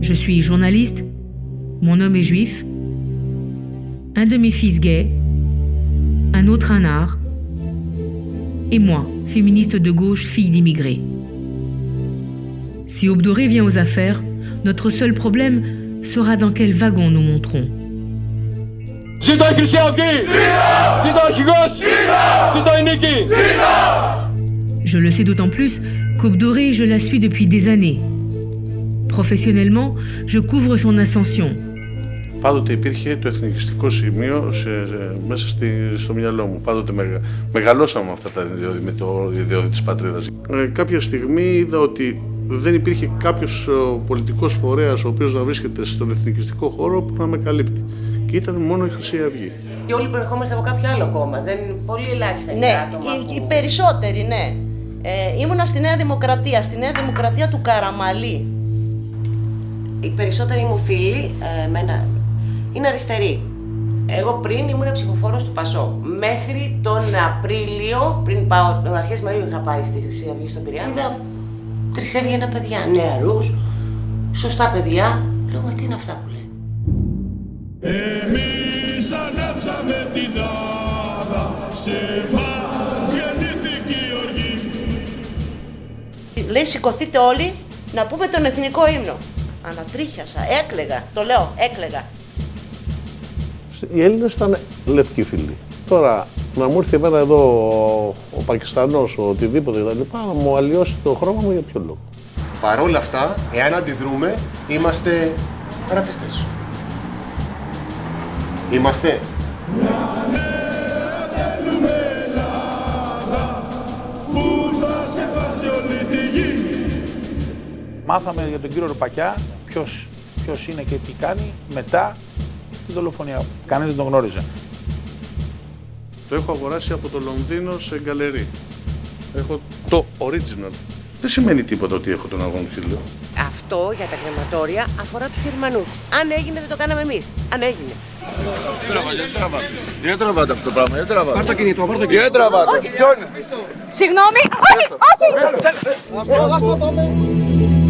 Je suis journaliste, mon homme est juif, un de mes fils gay, un autre un art, et moi, féministe de gauche, fille d'immigrés. Si Obdoré vient aux affaires, notre seul problème sera dans quel wagon nous monterons. Je le sais d'autant plus qu'Obdoré, je la suis depuis des années. Professionnellement, je couvre son ascension. Πάντοτε υπήρχε το εθνικιστικό σημείο σε, σε, μέσα στη, στο μυαλό μου. Πάντοτε μεγα, μεγαλώσαμε με αυτά τα ιδιώδη, με το ιδιώδη της πατρίδας. Ε, κάποια στιγμή είδα ότι δεν υπήρχε κάποιος πολιτικός φορέας ο οποίος να βρίσκεται στον εθνικιστικό χώρο που να με καλύπτει. Και ήταν μόνο η Χρυσή Αυγή. Και όλοι προερχόμαστε από κάποιο άλλο κόμμα. Δεν πολύ ελάχιστα είναι Ναι, άτομα οι, που- οι περισσότεροι, ναι. Ε, ήμουνα στη Νέα Δημοκρατία, στη Νέα Δημοκρατία του Καραμαλή. Οι περισσότεροι μου φίλοι, ε, εμένα, είναι αριστεροί. Εγώ πριν ήμουν ψηφοφόρος του Πασό. Μέχρι τον Απρίλιο, πριν πάω, τον αρχές Μαΐου είχα πάει στη Χρυσή Αυγή στον Πειραιά, είδα τρεις έβγαινα παιδιά, νεαρούς, σωστά παιδιά. Λέω, μα τι είναι αυτά που λέει; Εμείς ανάψαμε τη δάδα, σε μας γεννήθηκε η οργή. Λέει σηκωθείτε όλοι να πούμε τον εθνικό ύμνο. Ανατρίχιασα, έκλεγα, το λέω, έκλεγα. Οι Έλληνες ήταν λευκοί φίλοι. Τώρα να μου έρθει εμένα εδώ ο, ο Πακιστανός, ο οτιδήποτε κτλ. να μου αλλοιώσει το χρώμα μου για ποιο λόγο. Παρ' όλα αυτά, εάν αντιδρούμε, είμαστε ρατσιστές. Είμαστε. Θέλουμε Ελλάδα που θα σκεπάσει όλη τη γη. Μάθαμε για τον κύριο Ρουπακιά ποιος, ποιος είναι και τι κάνει μετά την δολοφονία. Κανείς δεν τον γνώριζε. Το έχω αγοράσει από το Λονδίνο σε γκαλερί. Έχω το original. Δεν σημαίνει τίποτα ότι έχω τον αγώνα χείλο. Αυτό για τα κρεματόρια αφορά τους Γερμανούς. Αν έγινε δεν το κάναμε εμείς. Αν έγινε. Δεν τραβάτε αυτό το πράγμα, δεν τραβάτε. Πάρ' το κινητό, πάρ' το κινητό. Δεν τραβάτε. Συγγνώμη. Όχι, όχι.